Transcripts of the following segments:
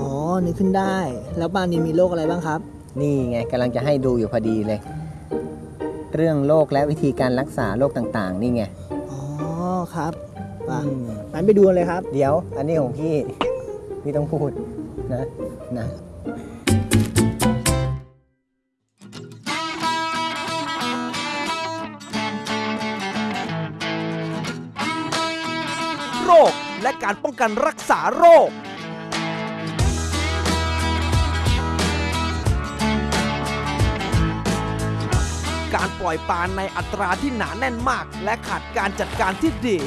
อ๋อ นึกขึ้นได้ แล้วปลานินมีโรคอะไรบ้างครับ นี่ไงกำลังจะให้ดูอยู่พอดีเลย เรื่องโรคและวิธีการรักษาโรคต่างๆ นี่ไง อ๋อ ครับไปอืม งั้นไปดูกันเลยครับ เดี๋ยว อันนี้ของพี่ พี่ต้องพูดนะนะ โรค และการป้องกันรักษาโรคการปล่อยปลาในอัตราที่หนาแน่นมาก และขาดการจัดการที่ดี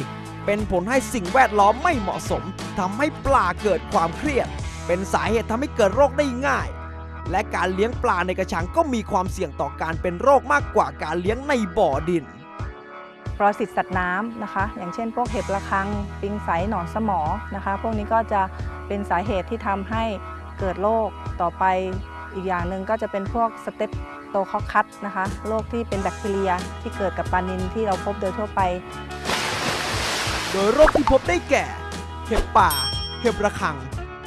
เป็นผลให้สิ่งแวดล้อมไม่เหมาะสมทำให้ปลาเกิดความเครียด เป็นสาเหตุทำให้เกิดโรคได้ง่าย และการเลี้ยงปลาในกระชังก็มีความเสี่ยงต่อการเป็นโรคมากกว่าการเลี้ยงในบ่อดิน ปรสิตสัตว์น้ำนะคะ อย่างเช่นพวกเห็บระฆัง ปิงไสหนอนสมอนะคะ พวกนี้ก็จะเป็นสาเหตุที่ทำให้เกิดโรคต่อไปอีกอย่างหนึ่งก็จะเป็นพวกสเตปโตคอคัสนะคะโรคที่เป็นแบคทีเรียที่เกิดกับปลานิลที่เราพบโดยทั่วไป โดยโรคที่พบได้แก่ เห็บป่า เห็บระคัง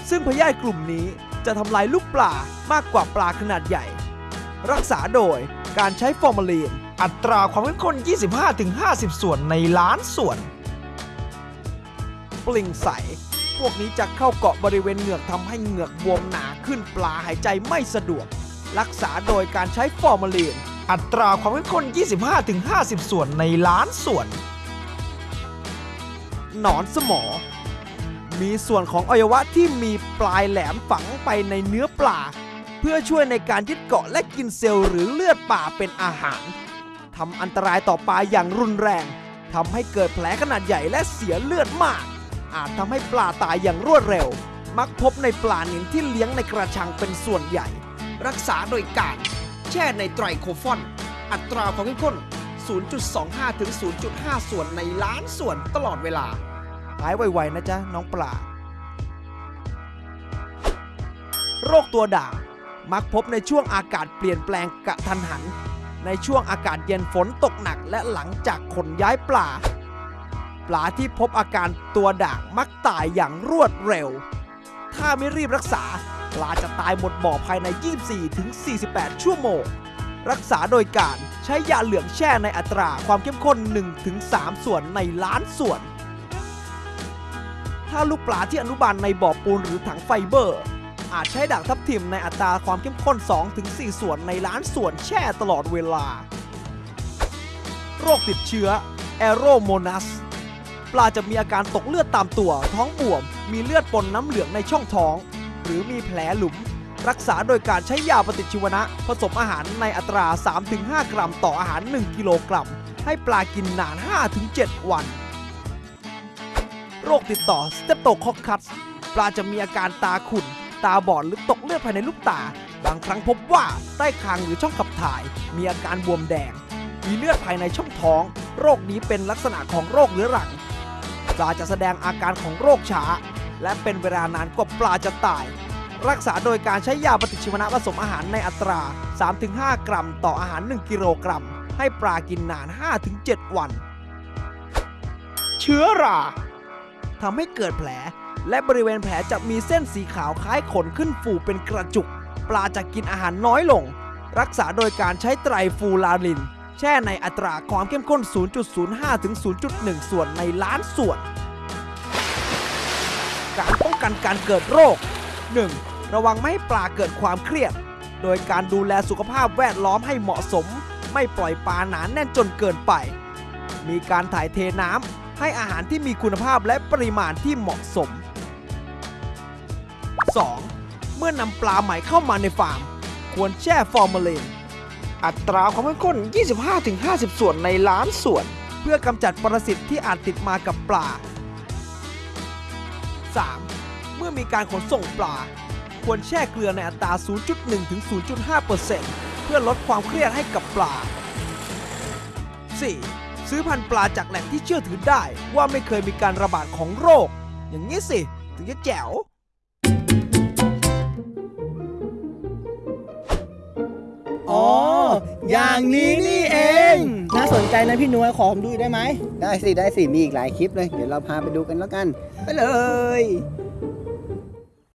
ซึ่งพยาธิกลุ่มนี้จะทำลายลูกปลามากกว่าปลาขนาดใหญ่ รักษาโดยการใช้ฟอร์มาลีน อัตราความเข้มข้น 25-50 ส่วนในล้านส่วน ปลิงใส พวกนี้จะเข้าเกาะบริเวณเหงือกทำให้เหงือกบวมหนาขึ้นปลาหายใจไม่สะดวก รักษาโดยการใช้ฟอร์มาลีน อัตราความเข้มข้น 25-50 ส่วนในล้านส่วน หนอนสมอ มีส่วนของอวัยวะที่มีปลายแหลมฝังไปในเนื้อปลา พื่อช่วยในการยึดเกาะและกินเซลล์หรือเลือดป่าเป็นอาหารทำอันตรายต่อปลาอย่างรุนแรงทำให้เกิดแผลขนาดใหญ่และเสียเลือดมาก อาจทำให้ปลาตายอย่างรวดเร็ว มักพบในปลานิลที่เลี้ยงในกระชังเป็นส่วนใหญ่ รักษาโดยการแช่ในไตรโคฟอน อัตราความเข้มข้น 0.25 ถึง 0.5 ส่วนในล้านส่วนตลอดเวลา หายไวๆนะจ๊ะ น้องปลา โรคตัวด่าง มักพบในช่วงอากาศเปลี่ยนแปลงกะทันหัน ในช่วงอากาศเย็นฝนตกหนักและหลังจากขนย้ายปลา ปลาที่พบอาการตัวด่างมักตายอย่างรวดเร็ว ถ้าไม่รีบรักษา ปลาจะตายหมดบ่อภายใน 24ถึง48 ชั่วโมง รักษาโดยการใช้ยาเหลืองแช่ในอัตราความเข้มข้น 1-3 ส่วนในล้านส่วน ถ้าลูกปลาที่อนุบาลในบ่อปูนหรือถังไฟเบอร์ อาจใช้ด่างทับทิมในอัตราความเข้มข้น 2-4 ส่วนในล้านส่วนแช่ตลอดเวลา โรคติดเชื้อแอโรโมนัสปลาจะมีอาการตกเลือดตามตัว ท้องบวม มีเลือดปนน้ำเหลืองในช่องท้อง หรือมีแผลหลุม รักษาโดยการใช้ยาปฏิชีวนะ ผสมอาหารในอัตรา 3-5 กรัมต่ออาหาร 1 กิโลกรัม ให้ปลากินนาน 5-7 วัน โรคติดต่อสเตปโตคอคคัสปลาจะมีอาการตาขุ่น ตาบอดหรือตกเลือดภายในลูกตา บางครั้งพบว่าใต้คางหรือช่องขับถ่าย มีอาการบวมแดง มีเลือดภายในช่องท้อง โรคนี้เป็นลักษณะของโรคเรื้อรัง ปลาจะแสดงอาการของโรคช้า และเป็นเวลานานกว่าปลาจะตาย รักษาโดยการใช้ยาปฏิชีวนะผสมอาหารในอัตรา 3-5 กรัม ต่ออาหาร 1 กิโลกรัม ให้ปลากินนาน 5-7 วัน เชื้อราทำให้เกิดแผล และบริเวณแผลจะมีเส้นสีขาวคล้ายขนขึ้นฟูเป็นกระจุก ปลาจะกินอาหารน้อยลง รักษาโดยการใช้ไตรฟูลาริน แช่ในอัตราความเข้มข้น 0.05 ถึง 0.1 ส่วนในล้านส่วน การป้องกันการเกิดโรค 1. ระวังไม่ให้ปลาเกิดความเครียด โดยการดูแลสุขภาพแวดล้อมให้เหมาะสม ไม่ปล่อยปลาหนานแน่นจนเกินไป มีการถ่ายเทน้ำให้อาหารที่มีคุณภาพและปริมาณที่เหมาะสม 2. เมื่อนำปลาใหม่เข้ามาในฟาร์ม ควรแช่ฟอร์มาลีนอัตราความเข้มข้น 25-50 ส่วนในล้านส่วน เพื่อกำจัดปรสิตที่อาจติดมากับปลา 3. เมื่อมีการขนส่งปลา ควรแช่เกลือในอัตรา 0.1 ถึง 0.5%เพื่อลดความเครียดให้กับปลา 4. ซื้อพันธุ์ปลาจากแหล่งที่เชื่อถือได้ว่าไม่เคยมีการระบาดของโรค อย่างนี้สิ ถึงจะแจ๋ว อ๋อ อย่างนี้นี่เอง น่าสนใจนะพี่นุ้ยขอผมดูได้ไหม ได้สิ ได้สิ มีอีกหลายคลิปเลย เดี๋ยวเราพาไปดูกันแล้วกัน ไปเลย